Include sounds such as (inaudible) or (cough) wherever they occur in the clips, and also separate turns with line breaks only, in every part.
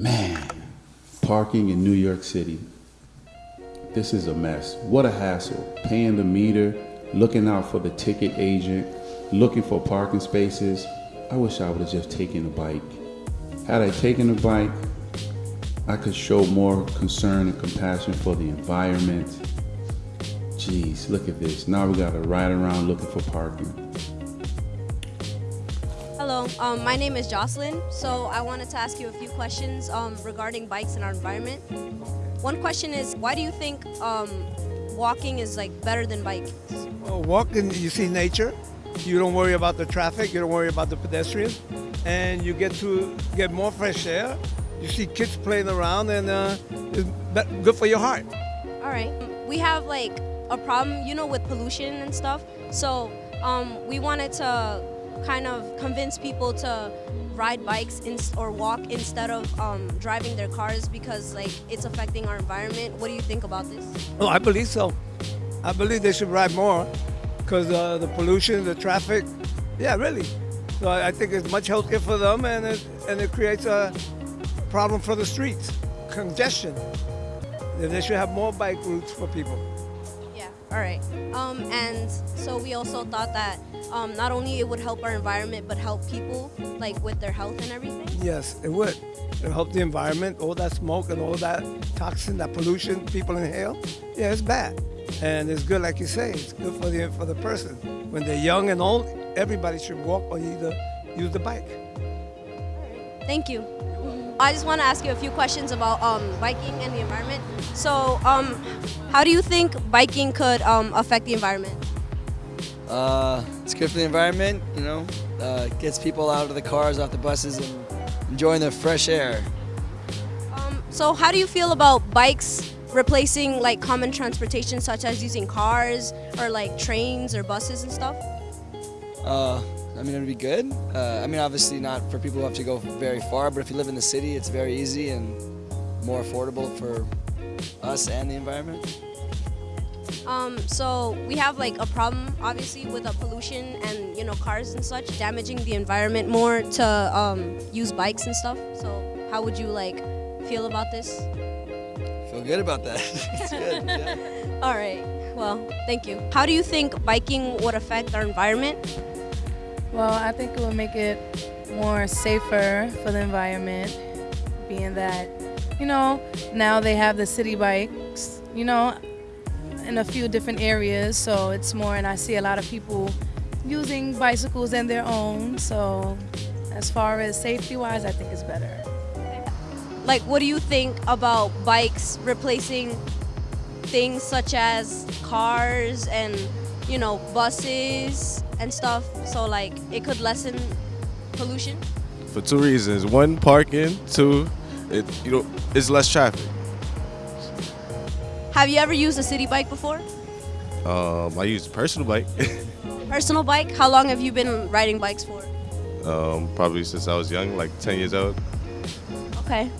Man, parking in New York City. This is a mess. What a hassle. Paying the meter, looking out for the ticket agent, looking for parking spaces. I wish I would have just taken a bike. Had I taken a bike, I could show more concern and compassion for the environment. Jeez, look at this. Now we gotta ride around looking for parking.
Um, my name is Jocelyn. So I wanted to ask you a few questions um, regarding bikes and our environment. One question is, why do you think um, walking is like better than biking?
Well, walking, you see nature. You don't worry about the traffic. You don't worry about the pedestrians, and you get to get more fresh air. You see kids playing around, and uh, it's good for your heart.
All right. We have like a problem, you know, with pollution and stuff. So um, we wanted to kind of convince people to ride bikes in, or walk instead of um, driving their cars because like it's affecting our environment. What do you think about this?
Oh, I believe so. I believe they should ride more because uh, the pollution, the traffic. Yeah, really. So I think it's much healthier for them, and it, and it creates a problem for the streets, congestion. Then they should have more bike routes for people.
Yeah. All right. Um, and so we also thought that um, not only it would help our environment, but help people like with their health and everything.
Yes, it would. It'll help the environment, all that smoke and all that toxin, that pollution people inhale. Yeah, it's bad. And it's good, like you say, it's good for the for the person. When they're young and old, everybody should walk or either use the bike.
Thank you. I just want to ask you a few questions about um, biking and the environment. So, um, how do you think biking could um, affect the environment?
Uh, it's good for the environment, you know, uh, gets people out of the cars, off the buses, and enjoying the fresh air.
Um, so, how do you feel about bikes replacing like common transportation, such as using cars or like trains or buses and stuff?
Uh, I mean, it'd be good. Uh, I mean, obviously not for people who have to go very far, but if you live in the city, it's very easy and more affordable for us and the environment.
Um, so we have like a problem, obviously, with the pollution and you know cars and such, damaging the environment more to um, use bikes and stuff. So how would you like feel about this?
Feel good about that. (laughs) it's good. Yeah. (laughs)
All right. Well, thank you. How do you think biking would affect our environment?
Well, I think it would make it more safer for the environment, being that, you know, now they have the Citi Bikes, you know, in a few different areas, so it's more, and I see a lot of people using bicycles and their own, so as far as safety wise, I think it's better.
Like, what do you think about bikes replacing things such as cars and you know buses and stuff? So like it could lessen pollution.
for two reasons. One, parking. Two, it you know it's less traffic.
Have you ever used a Citi Bike before?
Um, I use a personal bike, (laughs)
Personal bike? How long have you been riding bikes for?
um, probably since I was young, like 10 years old.
Okay.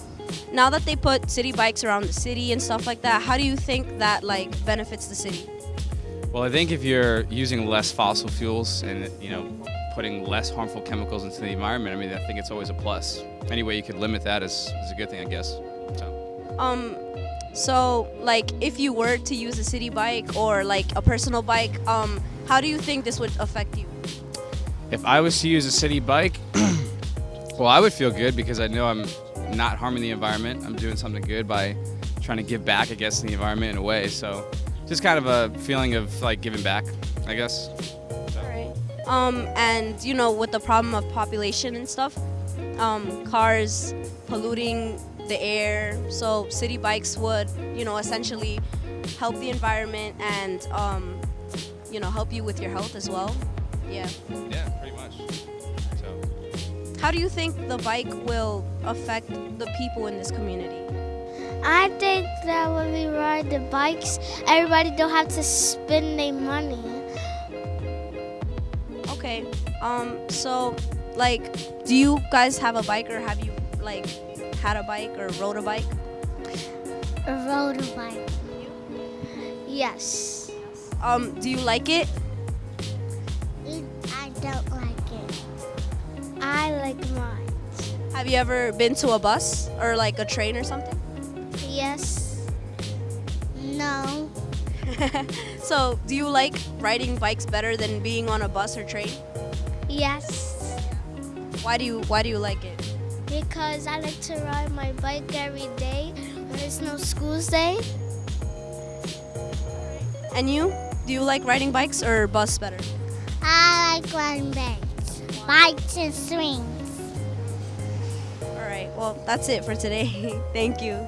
Now that they put Citi Bikes around the city and stuff like that, how do you think that like benefits the city?
Well, I think if you're using less fossil fuels and you know putting less harmful chemicals into the environment, I mean, I think it's always a plus. Any way you could limit that is, is a good thing, I guess. So,
Um, so like if you were to use a Citi Bike or like a personal bike, um, how do you think this would affect you?
if I was to use a Citi Bike, (clears throat) well, I would feel good because I know I'm not harming the environment. I'm doing something good by trying to give back, I guess, to the environment in a way. So, just kind of a feeling of like giving back, I guess.
All right. Um, and you know, with the problem of population and stuff, um, cars polluting the air, so Citi Bikes would, you know, essentially help the environment and, um, you know, help you with your health as well. Yeah.
Yeah, pretty much. So.
How do you think the bike will affect the people in this community?
I think that when we ride the bikes, everybody don't have to spend their money.
Okay. Um. So, like, do you guys have a bike, or have you like had a bike or rode a bike?
A road bike. Yes.
Um. Do you like it?
I don't like it. I like mine.
Have you ever been to a bus or like a train or something?
Yes. No. (laughs)
So, do you like riding bikes better than being on a bus or train?
Yes.
Why do you Why do you like it?
Because I like to ride my bike every day when there's no school's day.
And you? Do you like riding bikes or bus better?
I like riding bikes. Bikes and swings.
All right. Well, that's it for today. (laughs) Thank you.